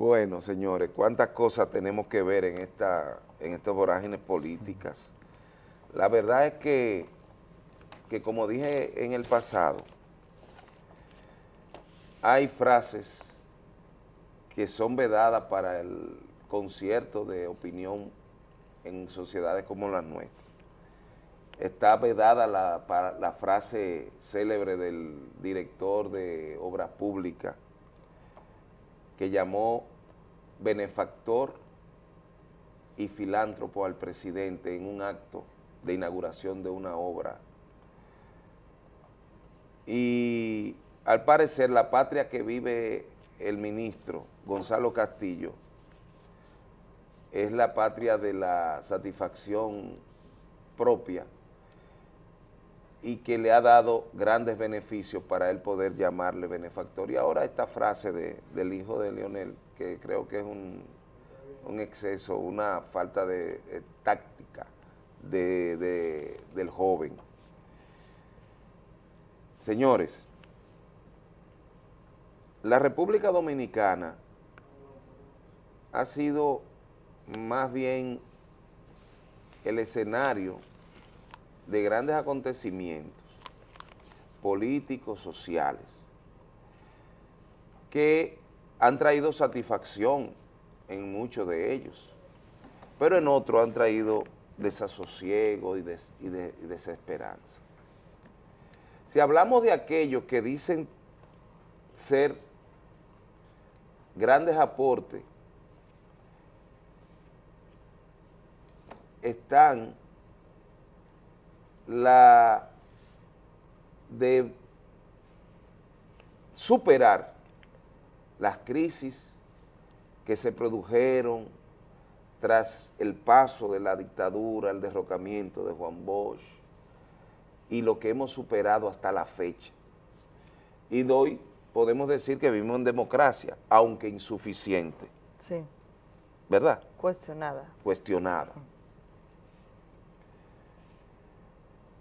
Bueno, señores, cuántas cosas tenemos que ver en, esta, en estas vorágines políticas. La verdad es que, que, como dije en el pasado, hay frases que son vedadas para el concierto de opinión en sociedades como las nuestras. Está vedada la, la frase célebre del director de Obras Públicas, que llamó benefactor y filántropo al presidente en un acto de inauguración de una obra. Y al parecer la patria que vive el ministro Gonzalo Castillo es la patria de la satisfacción propia y que le ha dado grandes beneficios para él poder llamarle benefactor. Y ahora esta frase del hijo de Leonel, que creo que es un, exceso, una falta de, táctica del joven. Señores, la República Dominicana ha sido más bien el escenario de grandes acontecimientos políticos, sociales, que han traído satisfacción en muchos de ellos, pero en otros han traído desasosiego y, desesperanza. Si hablamos de aquellos que dicen ser grandes aportes, están la de superar las crisis que se produjeron tras el paso de la dictadura, el derrocamiento de Juan Bosch y lo que hemos superado hasta la fecha. Y hoy podemos decir que vivimos en democracia, aunque insuficiente. Sí. ¿Verdad? Cuestionada. Cuestionada.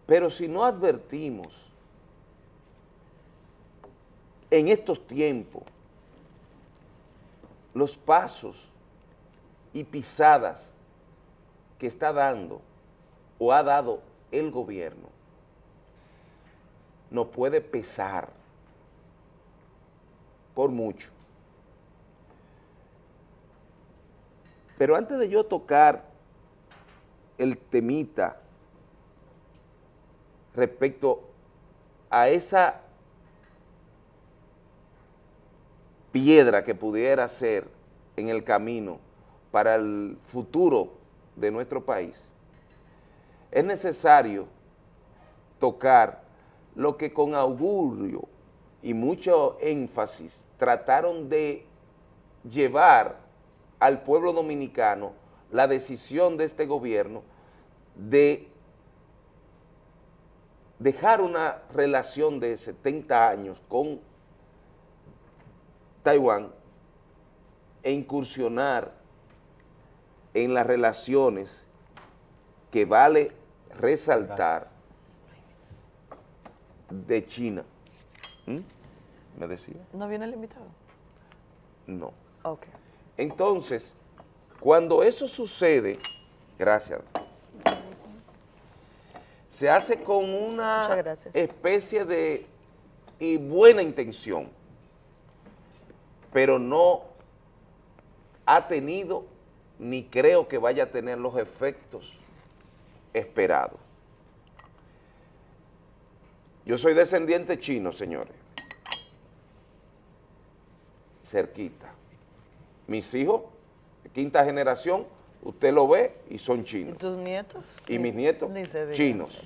Pero si no advertimos en estos tiempos los pasos y pisadas que está dando o ha dado el gobierno, nos puede pesar por mucho. Pero antes de yo tocar el temita respecto a esa piedra que pudiera ser en el camino para el futuro de nuestro país, es necesario tocar lo que con augurio y mucho énfasis trataron de llevar al pueblo dominicano la decisión de este gobierno de dejar una relación de 70 años con Taiwán e incursionar en las relaciones que vale resaltar de China. ¿Mm? ¿Me decía? ¿No viene el invitado? No. Ok. Entonces, cuando eso sucede, gracias, se hace con una especie de y buena intención, pero no ha tenido ni creo que vaya a tener los efectos esperados. Yo soy descendiente chino, señores. Cerquita. Mis hijos, quinta generación, usted lo ve y son chinos. ¿Y tus nietos? Y mis nietos, chinos.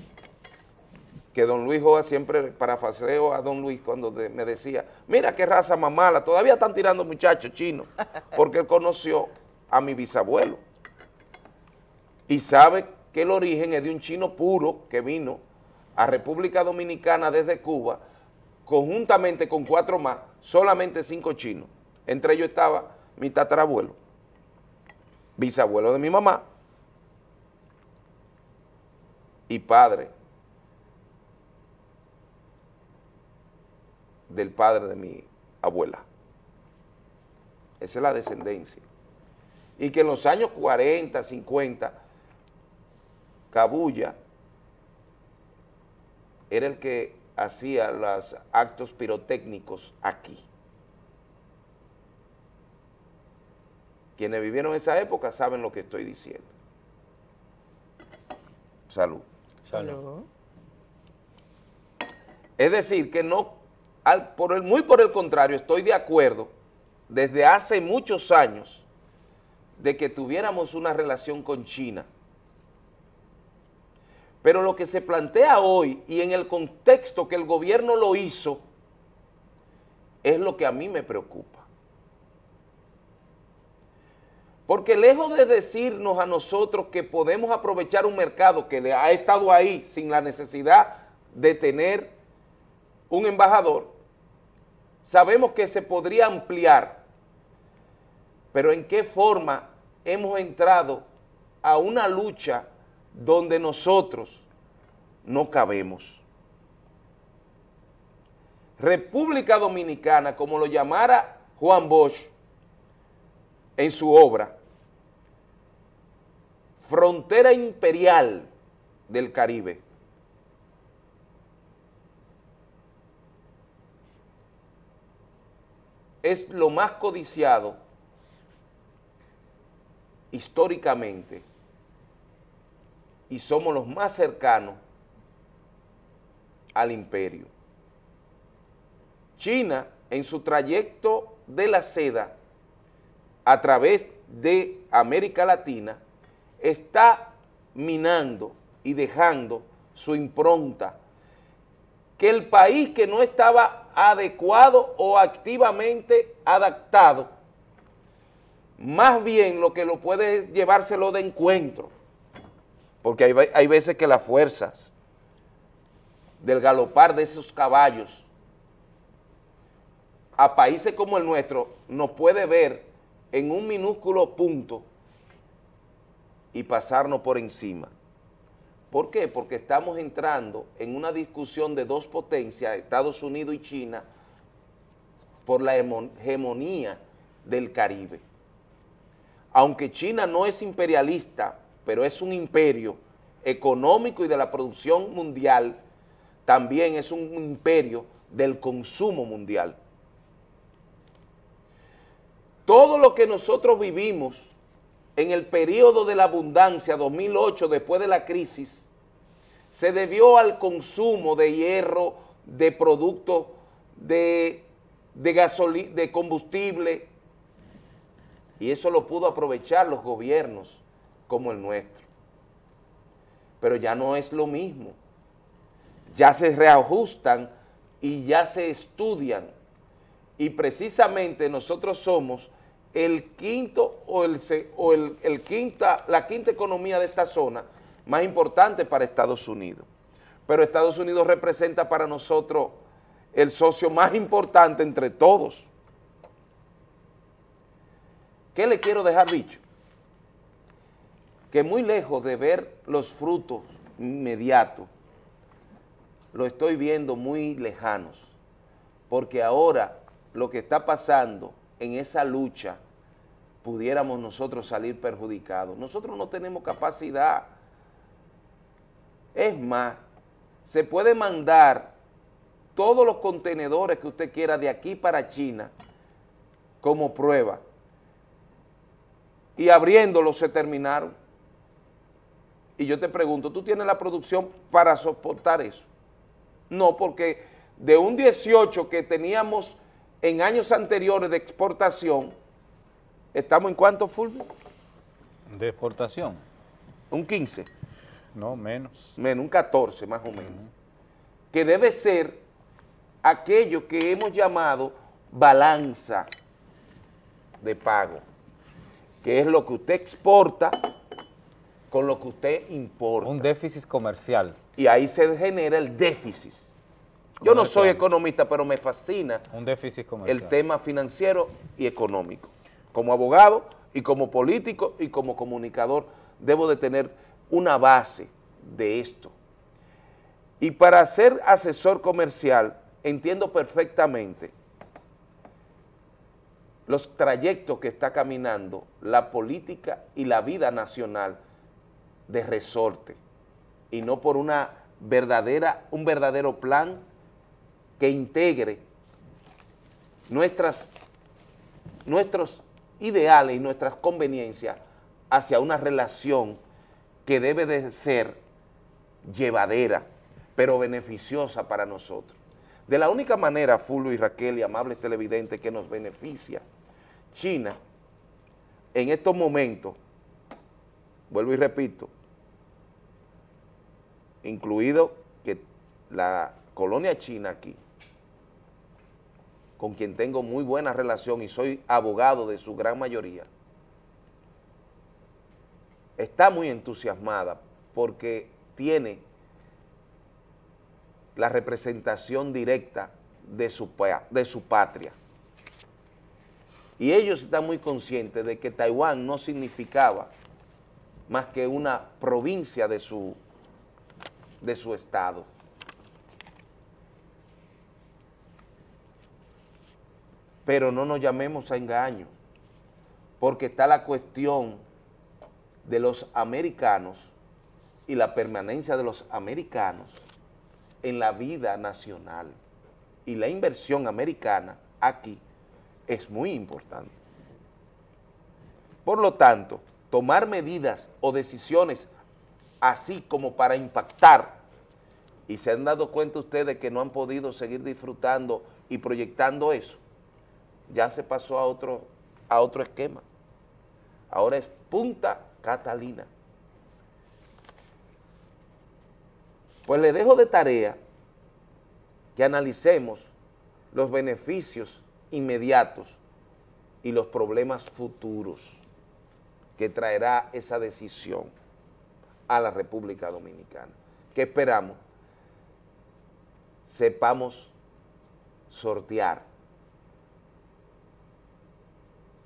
Que don Luis Joa siempre parafaseo a don Luis cuando me decía, mira qué raza más mala, todavía están tirando muchachos chinos, porque él conoció a mi bisabuelo. Y sabe que el origen es de un chino puro que vino a República Dominicana desde Cuba, conjuntamente con cuatro más, solamente cinco chinos. Entre ellos estaba mi tatarabuelo bisabuelo de mi mamá y padre del padre de mi abuela. esa es la descendencia. Y que en los años 40, 50, Cabulla era el que hacía los actos pirotécnicos aquí. Quienes vivieron esa época saben lo que estoy diciendo. Salud. Salud. Es decir, que no, al, por el, muy por el contrario, estoy de acuerdo desde hace muchos años de que tuviéramos una relación con China. Pero lo que se plantea hoy y en el contexto que el gobierno lo hizo, es lo que a mí me preocupa. Porque lejos de decirnos a nosotros que podemos aprovechar un mercado que ha estado ahí sin la necesidad de tener un embajador, sabemos que se podría ampliar, pero ¿en qué forma hemos entrado a una lucha donde nosotros no cabemos? República Dominicana, como lo llamara Juan Bosch en su obra, Frontera Imperial del Caribe, es lo más codiciado históricamente y somos los más cercanos al imperio. China, en su trayecto de la seda a través de América Latina, está minando y dejando su impronta, que el país que no estaba adecuado o activamente adaptado, más bien lo que lo puede llevárselo de encuentro, porque hay, hay veces que las fuerzas del galopar de esos caballos a países como el nuestro nos puede ver en un minúsculo punto y pasarnos por encima. ¿Por qué? Porque estamos entrando en una discusión de dos potencias, Estados Unidos y China, por la hegemonía del Caribe. Aunque China no es imperialista, pero es un imperio económico y de la producción mundial, también es un imperio del consumo mundial. Todo lo que nosotros vivimos en el periodo de la abundancia, 2008, después de la crisis, se debió al consumo de hierro, de productos, de, de, de combustible, y eso lo pudo aprovechar los gobiernos como el nuestro. Pero ya no es lo mismo. Ya se reajustan y ya se estudian. Y precisamente nosotros somos el quinto o, el, o el quinta, la quinta economía de esta zona más importante para Estados Unidos. Pero Estados Unidos representa para nosotros el socio más importante entre todos. ¿Qué le quiero dejar dicho? Que muy lejos de ver los frutos inmediatos, lo estoy viendo muy lejanos, porque ahora lo que está pasando en esa lucha, pudiéramos nosotros salir perjudicados. Nosotros no tenemos capacidad es más, se puede mandar todos los contenedores que usted quiera de aquí para China como prueba y abriéndolos se terminaron. Y yo te pregunto, ¿tú tienes la producción para soportar eso? No, porque de un 18 que teníamos en años anteriores de exportación, ¿estamos en cuánto, Fulvio? De exportación. Un 15. No, menos. Menos, un 14 más o menos. Que debe ser aquello que hemos llamado balanza de pago, que es lo que usted exporta con lo que usted importa. Un déficit comercial. Y ahí se genera el déficit. Yo no soy economista, pero me fascina un déficit comercial. el tema financiero y económico. Como abogado y como político y como comunicador debo de tener una base de esto. Y para ser asesor comercial, entiendo perfectamente los trayectos que está caminando la política y la vida nacional de resorte y no por una verdadera, un verdadero plan que integre nuestras, nuestros ideales y nuestras conveniencias hacia una relación que debe de ser llevadera, pero beneficiosa para nosotros. De la única manera, Fulvio y Raquel y amables televidentes, que nos beneficia China, en estos momentos, vuelvo y repito, incluido que la colonia china aquí, con quien tengo muy buena relación y soy abogado de su gran mayoría, está muy entusiasmada porque tiene la representación directa de su, de su patria. Y ellos están muy conscientes de que Taiwán no significaba más que una provincia de su, de su estado. Pero no nos llamemos a engaño, porque está la cuestión de los americanos y la permanencia de los americanos en la vida nacional. Y la inversión americana aquí es muy importante. Por lo tanto, tomar medidas o decisiones así como para impactar, y se han dado cuenta ustedes que no han podido seguir disfrutando y proyectando eso, ya se pasó a otro, a otro esquema. Ahora es Punta Catalina. Pues le dejo de tarea que analicemos los beneficios inmediatos y los problemas futuros que traerá esa decisión a la República Dominicana. ¿Qué esperamos? Sepamos sortear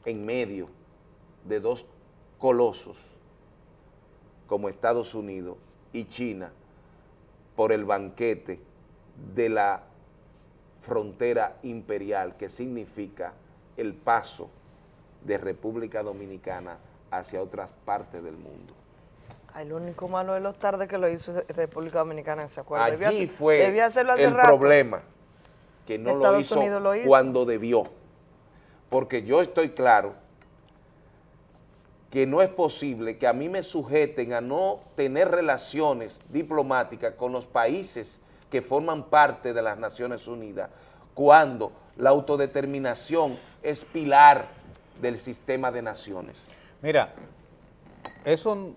en medio de dos colosos como Estados Unidos y China por el banquete de la frontera imperial que significa el paso de República Dominicana hacia otras partes del mundo. Lo único malo de los tardes que lo hizo República Dominicana, ¿se acuerda? Allí fue el problema, que no lo hizo, lo hizo cuando debió. Porque yo estoy claro que no es posible que a mí me sujeten a no tener relaciones diplomáticas con los países que forman parte de las Naciones Unidas, cuando la autodeterminación es pilar del sistema de naciones. Mira, eso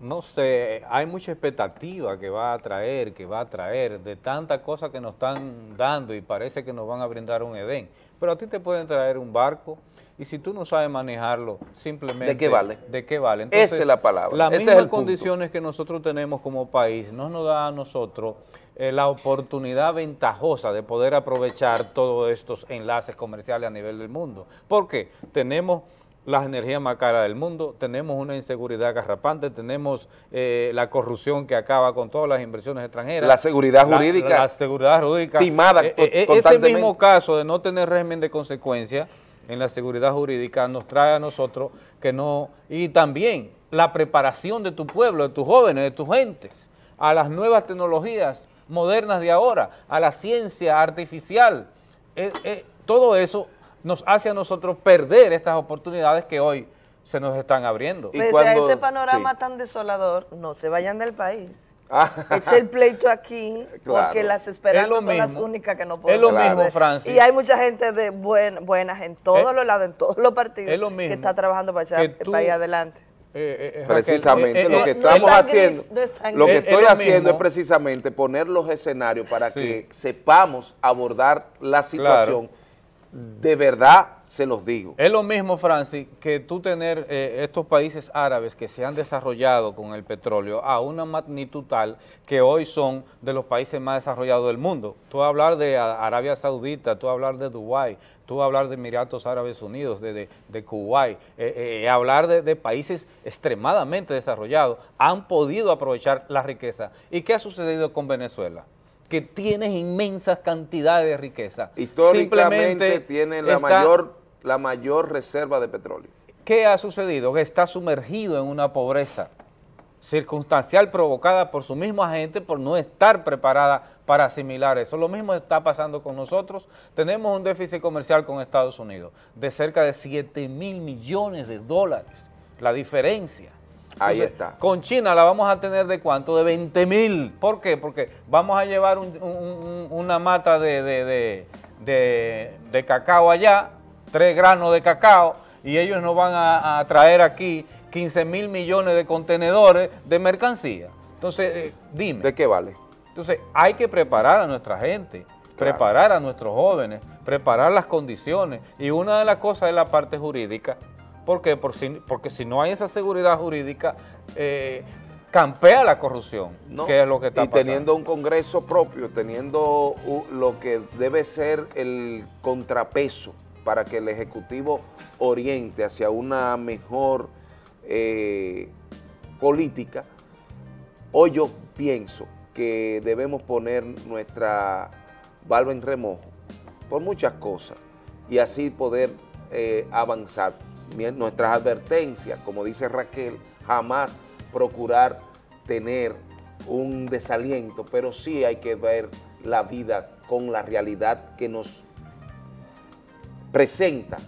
no sé, hay mucha expectativa que va a traer, que va a traer, de tantas cosas que nos están dando y parece que nos van a brindar un Edén. Pero a ti te pueden traer un barco y si tú no sabes manejarlo, simplemente... ¿De qué vale? ¿De qué vale? Esa es la palabra. Las mismas condiciones que nosotros tenemos como país no nos da a nosotros eh, la oportunidad ventajosa de poder aprovechar todos estos enlaces comerciales a nivel del mundo. ¿Por qué? Tenemos las energías más caras del mundo, tenemos una inseguridad garrapante, tenemos eh, la corrupción que acaba con todas las inversiones extranjeras. La seguridad jurídica. La, seguridad jurídica. Timada eh, Ese mismo caso de no tener régimen de consecuencia en la seguridad jurídica nos trae a nosotros que no, y también la preparación de tu pueblo, de tus jóvenes, de tus gentes, a las nuevas tecnologías modernas de ahora, a la ciencia artificial, eh, eh, todo eso nos hace a nosotros perder estas oportunidades que hoy se nos están abriendo. Pese a ese panorama tan desolador, no se vayan del país. Ah. Es el pleito aquí, porque las esperanzas son las únicas que no podemos Es lo mismo, Francis. Y hay mucha gente de buen, buenas en todos los lados, en todos los partidos, que está trabajando para echar el país adelante. Eh, eh, eh, precisamente lo que estamos haciendo lo que estoy haciendo es precisamente poner los escenarios para que sepamos abordar la situación de verdad se los digo. Es lo mismo, Francis, que tú tener eh, estos países árabes que se han desarrollado con el petróleo a una magnitud tal que hoy son de los países más desarrollados del mundo. Tú hablar de Arabia Saudita, tú hablar de Dubái, tú hablar de Emiratos Árabes Unidos, de, de, Kuwait, eh, eh, hablar de, de, países extremadamente desarrollados, han podido aprovechar la riqueza. ¿Y qué ha sucedido con Venezuela? Que tienes inmensas cantidades de riqueza. Históricamente tiene la mayor la mayor reserva de petróleo. ¿Qué ha sucedido? Que está sumergido en una pobreza circunstancial provocada por su mismo agente por no estar preparada para asimilar eso. Lo mismo está pasando con nosotros. Tenemos un déficit comercial con Estados Unidos de cerca de 7 mil millones de dólares. La diferencia. Ahí está. Con China la vamos a tener de cuánto? De 20 mil. ¿Por qué? Porque vamos a llevar una mata de, de, cacao allá, tres granos de cacao, y ellos nos van a traer aquí 15 mil millones de contenedores de mercancía. Entonces, eh, dime. ¿De qué vale? Entonces, hay que preparar a nuestra gente, preparar a nuestros jóvenes, preparar las condiciones. Y una de las cosas es la parte jurídica. ¿Por qué? porque si no hay esa seguridad jurídica, eh, campea la corrupción, que es lo que está y teniendo un Congreso propio, teniendo lo que debe ser el contrapeso para que el Ejecutivo oriente hacia una mejor eh, política, hoy yo pienso que debemos poner nuestra barba en remojo por muchas cosas y así poder eh, avanzar. Nuestras advertencias, como dice Raquel, jamás procurar tener un desaliento, pero sí hay que ver la vida con la realidad que nos presenta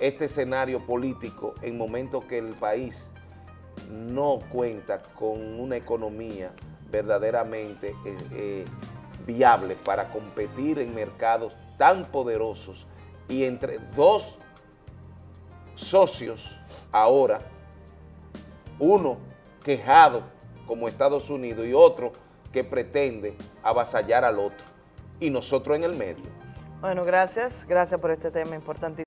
este escenario político en momentos que el país no cuenta con una economía verdaderamente eh, eh, viable para competir en mercados tan poderosos y entre dos socios ahora, uno quejado como Estados Unidos y otro que pretende avasallar al otro y nosotros en el medio. Bueno, gracias, gracias por este tema importante.